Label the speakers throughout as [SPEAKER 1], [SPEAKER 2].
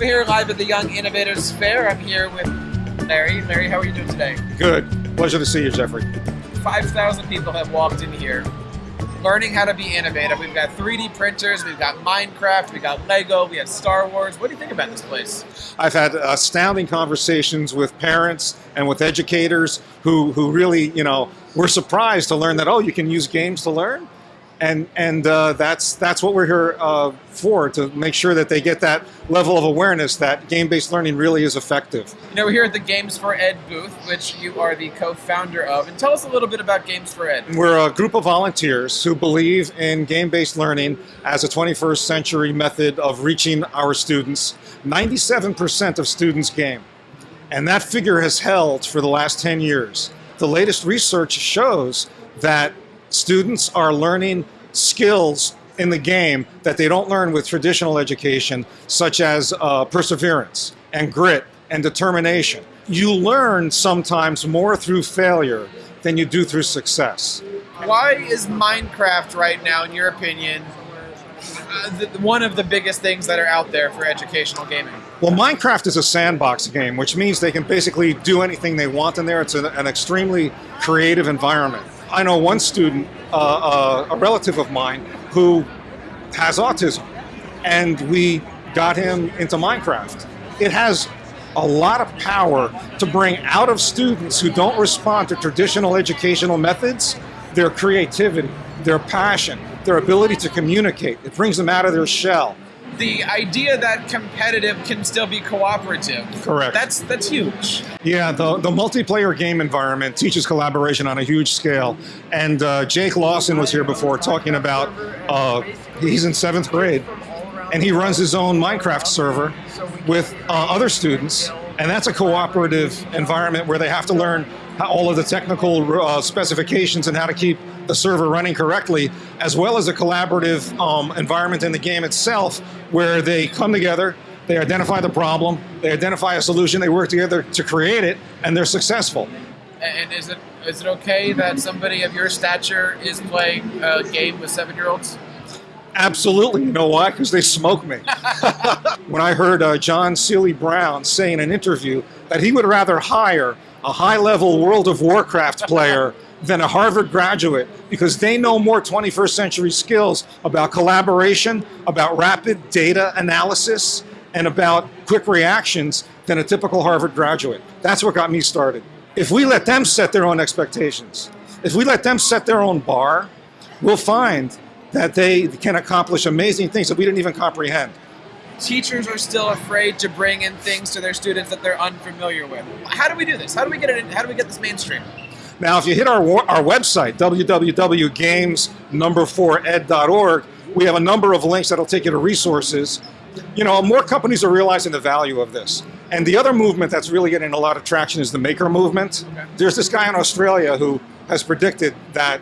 [SPEAKER 1] We're here live at the Young Innovators Fair. I'm here with Larry. Larry, how are you doing today?
[SPEAKER 2] Good. Pleasure to see you, Jeffrey.
[SPEAKER 1] 5,000 people have walked in here learning how to be innovative. We've got 3D printers, we've got Minecraft, we've got Lego, we have Star Wars. What do you think about this place?
[SPEAKER 2] I've had astounding conversations with parents and with educators who, who really, you know, were surprised to learn that, oh, you can use games to learn? And and uh, that's that's what we're here uh, for to make sure that they get that level of awareness that game-based learning really is effective.
[SPEAKER 1] You know, we're here at the Games for Ed booth, which you are the co-founder of, and tell us a little bit about Games for Ed.
[SPEAKER 2] We're a group of volunteers who believe in game-based learning as a 21st century method of reaching our students. 97% of students game, and that figure has held for the last 10 years. The latest research shows that students are learning skills in the game that they don't learn with traditional education, such as uh, perseverance and grit and determination. You learn sometimes more through failure than you do through success.
[SPEAKER 1] Why is Minecraft right now, in your opinion, uh, one of the biggest things that are out there for educational gaming?
[SPEAKER 2] Well, Minecraft is a sandbox game, which means they can basically do anything they want in there. It's an, an extremely creative environment. I know one student, uh, uh, a relative of mine, who has autism, and we got him into Minecraft. It has a lot of power to bring out of students who don't respond to traditional educational methods their creativity, their passion, their ability to communicate. It brings them out of their shell
[SPEAKER 1] the idea that competitive can still be cooperative.
[SPEAKER 2] Correct.
[SPEAKER 1] That's that's huge.
[SPEAKER 2] Yeah, the, the multiplayer game environment teaches collaboration on a huge scale. And uh, Jake Lawson was here before talking about, uh, he's in seventh grade, and he runs his own Minecraft server with uh, other students. And that's a cooperative environment where they have to learn all of the technical uh, specifications and how to keep the server running correctly, as well as a collaborative um, environment in the game itself where they come together, they identify the problem, they identify a solution, they work together to create it, and they're successful.
[SPEAKER 1] And is it is it okay that somebody of your stature is playing a game with seven-year-olds?
[SPEAKER 2] Absolutely. You know why? Because they smoke me. when I heard uh, John Seely Brown say in an interview that he would rather hire a high-level World of Warcraft player than a Harvard graduate because they know more 21st century skills about collaboration, about rapid data analysis, and about quick reactions than a typical Harvard graduate. That's what got me started. If we let them set their own expectations, if we let them set their own bar, we'll find that they can accomplish amazing things that we didn't even comprehend.
[SPEAKER 1] Teachers are still afraid to bring in things to their students that they're unfamiliar with. How do we do this? How do we get it? In, how do we get this mainstream?
[SPEAKER 2] Now, if you hit our, our website, www.games4ed.org, we have a number of links that'll take you to resources. You know, more companies are realizing the value of this. And the other movement that's really getting a lot of traction is the maker movement. Okay. There's this guy in Australia who has predicted that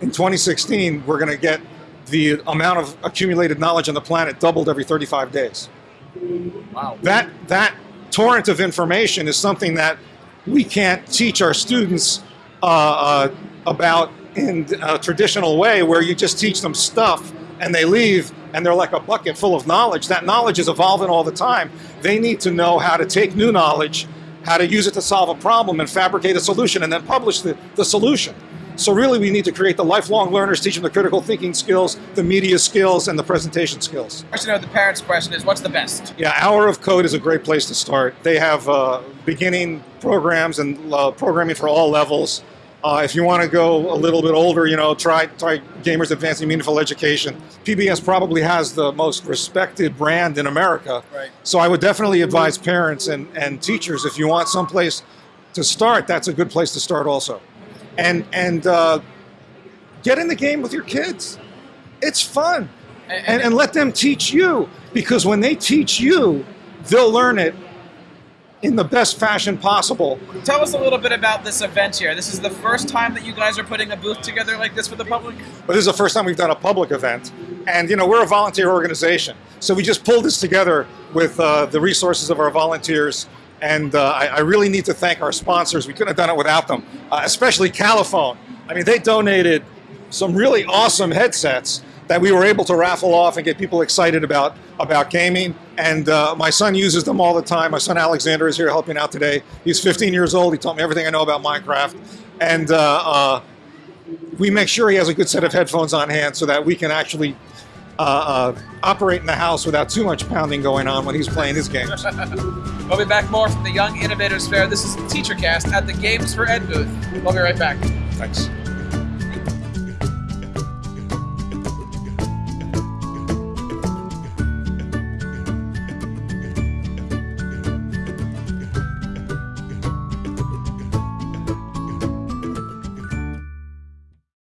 [SPEAKER 2] in 2016, we're going to get the amount of accumulated knowledge on the planet doubled every 35 days.
[SPEAKER 1] Wow.
[SPEAKER 2] That, that torrent of information is something that we can't teach our students uh, uh, about in a traditional way where you just teach them stuff and they leave and they're like a bucket full of knowledge. That knowledge is evolving all the time. They need to know how to take new knowledge, how to use it to solve a problem and fabricate a solution and then publish the, the solution. So really we need to create the lifelong learners, teach them the critical thinking skills, the media skills, and the presentation skills.
[SPEAKER 1] Question of the parents' question is, what's the best?
[SPEAKER 2] Yeah, Hour of Code is a great place to start. They have uh, beginning programs and uh, programming for all levels. Uh, if you want to go a little bit older, you know, try, try Gamers Advancing Meaningful Education. PBS probably has the most respected brand in America.
[SPEAKER 1] Right.
[SPEAKER 2] So I would definitely advise parents and, and teachers, if you want someplace to start, that's a good place to start also and and uh, get in the game with your kids. It's fun, and, and, and let them teach you because when they teach you, they'll learn it in the best fashion possible.
[SPEAKER 1] Tell us a little bit about this event here. This is the first time that you guys are putting a booth together like this for the public?
[SPEAKER 2] Well, this is the first time we've done a public event. And, you know, we're a volunteer organization. So we just pulled this together with uh, the resources of our volunteers and uh, I, I, really need to thank our sponsors. We couldn't have done it without them, uh, especially Califone. I mean, they donated some really awesome headsets that we were able to raffle off and get people excited about about gaming. And uh, my son uses them all the time. My son Alexander is here helping out today. He's 15 years old. He taught me everything I know about Minecraft. And uh, uh, we make sure he has a good set of headphones on hand so that we can actually uh, uh, operate in the house without too much pounding going on when he's playing his games.
[SPEAKER 1] We'll be back more from the Young Innovators Fair. This is TeacherCast at the Games for Ed booth. We'll be right back.
[SPEAKER 2] Thanks.